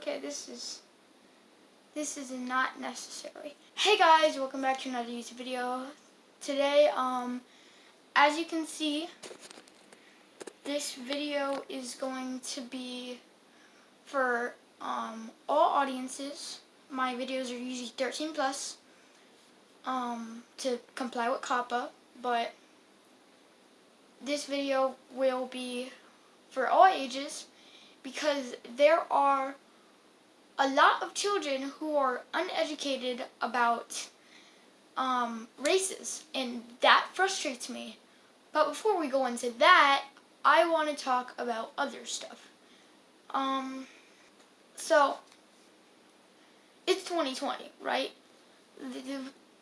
Okay, this is this is not necessary. Hey guys, welcome back to another YouTube video. Today, um, as you can see, this video is going to be for um, all audiences. My videos are usually 13 plus um, to comply with COPPA, but this video will be for all ages because there are a lot of children who are uneducated about um, races, and that frustrates me. But before we go into that, I want to talk about other stuff. Um, so, it's 2020, right? The, the,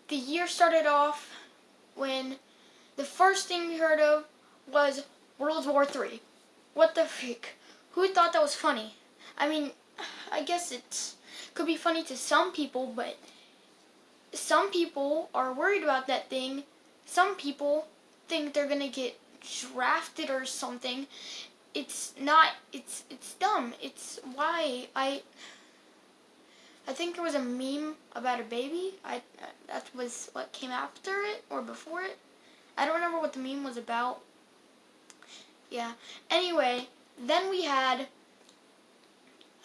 the year started off when the first thing we heard of was World War III. What the freak? Who thought that was funny? I mean, I guess it could be funny to some people, but some people are worried about that thing. Some people think they're gonna get drafted or something. It's not. It's it's dumb. It's why I. I think there was a meme about a baby. I that was what came after it or before it. I don't remember what the meme was about. Yeah. Anyway, then we had,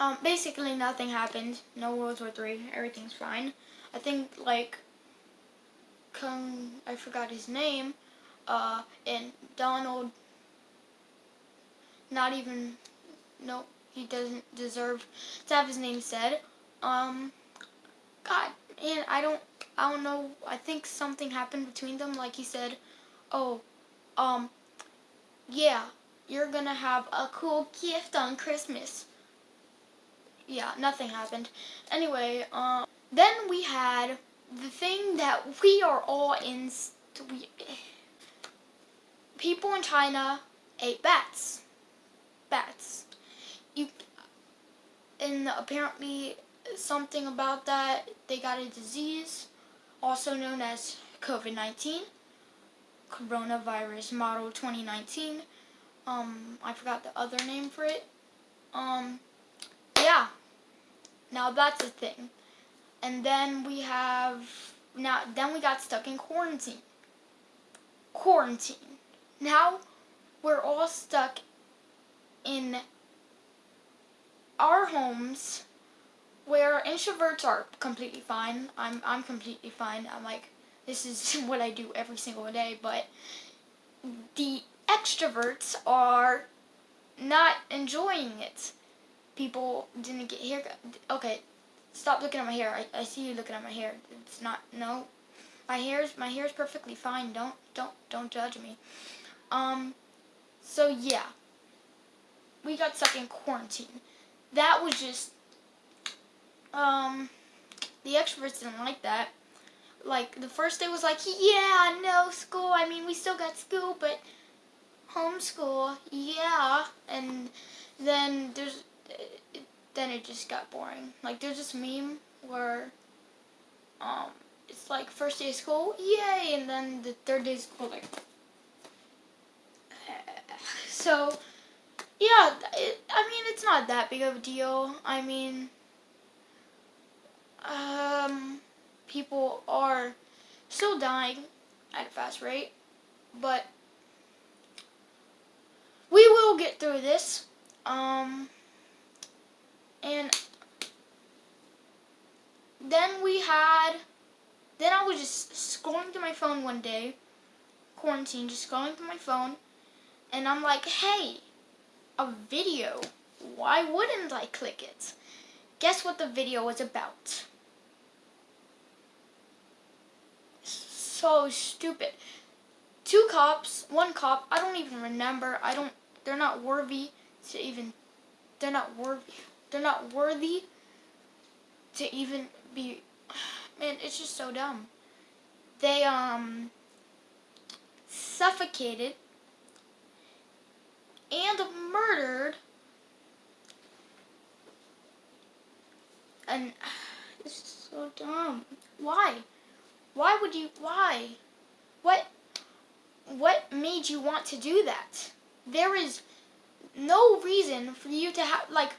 um, basically nothing happened. No World War Three. Everything's fine. I think like, Kung, I forgot his name, uh, and Donald. Not even, no, he doesn't deserve to have his name said. Um, God, and I don't, I don't know. I think something happened between them. Like he said, oh, um, yeah, you're gonna have a cool gift on Christmas. Yeah, nothing happened. Anyway, um, then we had the thing that we are all in. We, people in China ate bats. Bats. You and apparently something about that they got a disease, also known as COVID-19, coronavirus model 2019 um, I forgot the other name for it. Um. Now that's a thing. And then we have, now, then we got stuck in quarantine. Quarantine. Now, we're all stuck in our homes where introverts are completely fine. I'm, I'm completely fine. I'm like, this is what I do every single day, but the extroverts are not enjoying it. People didn't get haircut. Okay, stop looking at my hair. I, I see you looking at my hair. It's not, no. My hair's, my hair's perfectly fine. Don't, don't, don't judge me. Um, so yeah. We got stuck in quarantine. That was just, um, the extroverts didn't like that. Like, the first day was like, yeah, no school. I mean, we still got school, but homeschool, yeah, and then there's, then it just got boring. Like there's this meme where, um, it's like first day of school, yay, and then the third day of school, like, so, yeah, it, I mean, it's not that big of a deal. I mean, um, people are still dying at a fast rate, but we will get through this. Um, and then we had, then I was just scrolling through my phone one day, quarantine, just scrolling through my phone, and I'm like, hey, a video. Why wouldn't I click it? Guess what the video was about? So stupid. Two cops, one cop, I don't even remember, I don't they're not worthy to even, they're not worthy, they're not worthy to even be, man, it's just so dumb. They, um, suffocated and murdered and is so dumb. Why? Why would you, why? What, what made you want to do that? there is no reason for you to have, like,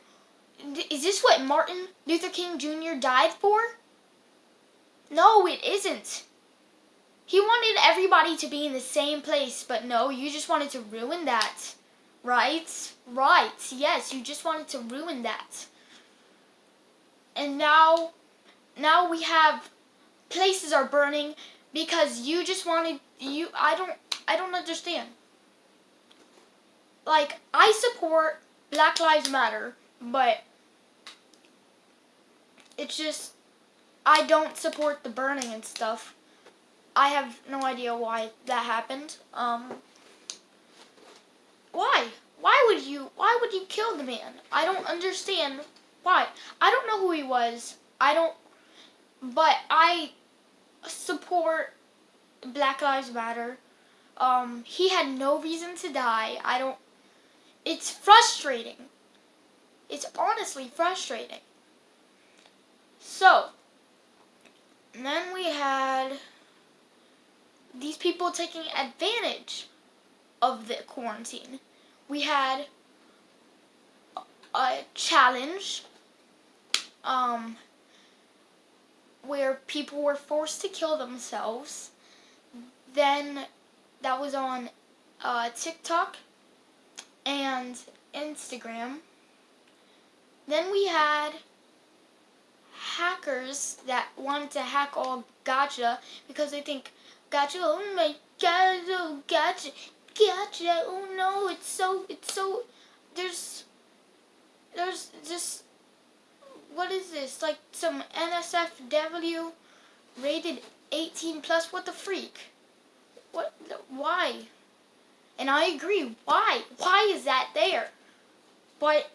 Is this what Martin Luther King Jr. died for? No, it isn't. He wanted everybody to be in the same place, but no, you just wanted to ruin that. Right? Right. Yes, you just wanted to ruin that. And now, now we have places are burning because you just wanted you I don't I don't understand. Like I support Black Lives Matter, but it's just I don't support the burning and stuff. I have no idea why that happened. Um why? Why would you why would you kill the man? I don't understand why. I don't know who he was. I don't but I support Black Lives Matter. Um, he had no reason to die. I don't. It's frustrating. It's honestly frustrating. So, then we had these people taking advantage of the quarantine. We had a challenge um, where people were forced to kill themselves. Then that was on uh, TikTok and Instagram. Then we had hackers that wanted to hack all gacha because they think gacha, oh my god, oh gacha, gacha, oh no, it's so, it's so, there's, there's just what is this? Like some NSFW rated 18 plus? What the freak? What? Why? And I agree. Why? Why is that there? But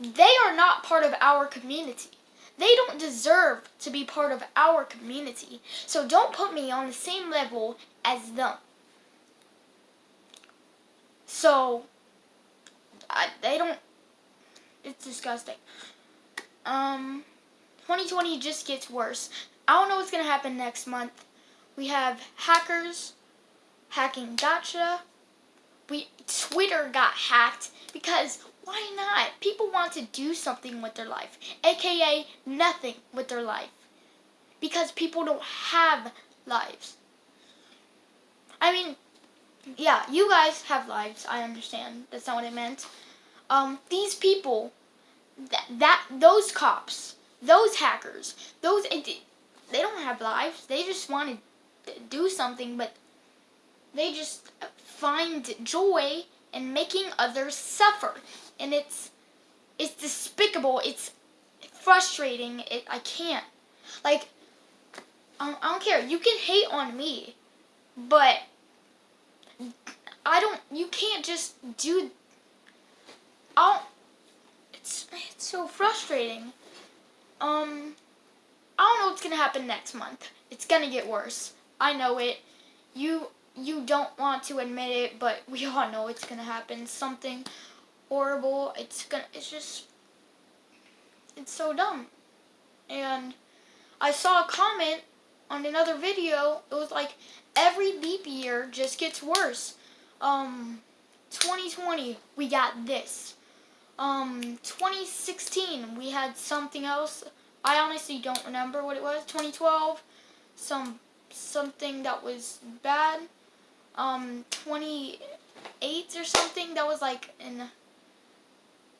they are not part of our community. They don't deserve to be part of our community. So don't put me on the same level as them. So, I, they don't, it's disgusting. Um, 2020 just gets worse. I don't know what's going to happen next month. We have hackers hacking gacha. We Twitter got hacked because why not? People want to do something with their life, aka nothing with their life. Because people don't have lives. I mean, yeah, you guys have lives. I understand. That's not what I meant. Um, these people that, that those cops, those hackers, those they don't have lives. They just want to do something, but they just find joy in making others suffer, and it's it's despicable. It's frustrating. It I can't like. I don't, care. You can hate on me, but I don't. You can't just do. I don't it's it's so frustrating. Um, I don't know what's gonna happen next month. It's gonna get worse. I know it. You you don't want to admit it, but we all know it's gonna happen. Something horrible. It's gonna. It's just. It's so dumb. And I saw a comment on another video. It was like every leap year just gets worse. Um, 2020 we got this um 2016 we had something else I honestly don't remember what it was 2012 some something that was bad um 28 or something that was like in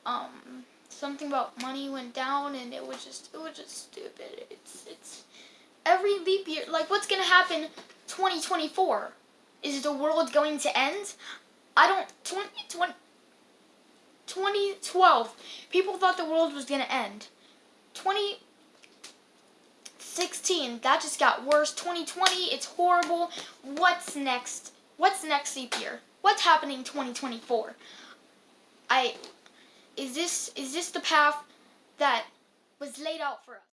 um something about money went down and it was just it was just stupid it's it's every leap year like what's gonna happen 2024 is the world going to end I don't 20, 20 2012, people thought the world was going to end. 2016, that just got worse. 2020, it's horrible. What's next? What's next leap year? What's happening 2024? I is this is this the path that was laid out for us?